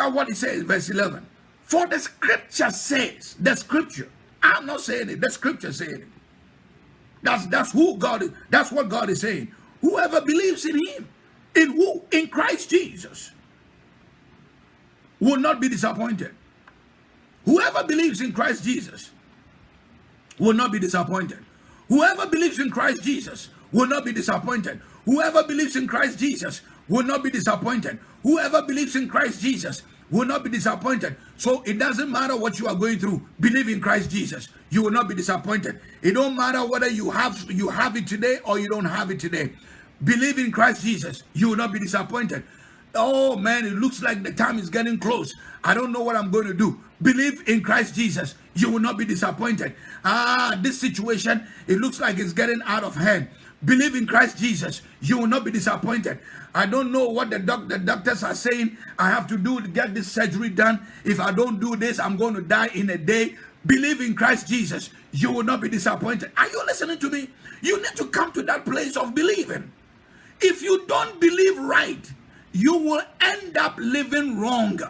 at what he says, verse 11. For the scripture says, the scripture, I'm not saying it, the scripture saying it. That's that's who God is, that's what God is saying. Whoever believes in him, in who? In Christ Jesus, will not be disappointed. Whoever believes in Christ Jesus will not be disappointed. Whoever believes in Christ Jesus will not be disappointed. Whoever believes in Christ Jesus will not be disappointed. Whoever believes in Christ Jesus will not be disappointed. So it doesn't matter what you are going through. Believe in Christ Jesus. You will not be disappointed. It don't matter whether you have you have it today or you don't have it today. Believe in Christ Jesus. You will not be disappointed. Oh man, it looks like the time is getting close. I don't know what I'm going to do. Believe in Christ Jesus. You will not be disappointed. Ah, this situation, it looks like it's getting out of hand. Believe in Christ Jesus. You will not be disappointed. I don't know what the, doc- the doctors are saying. I have to do get this surgery done. If I don't do this, I'm going to die in a day. Believe in Christ Jesus. You will not be disappointed. Are you listening to me? You need to come to that place of believing. If you don't believe right, you will end up living wrong.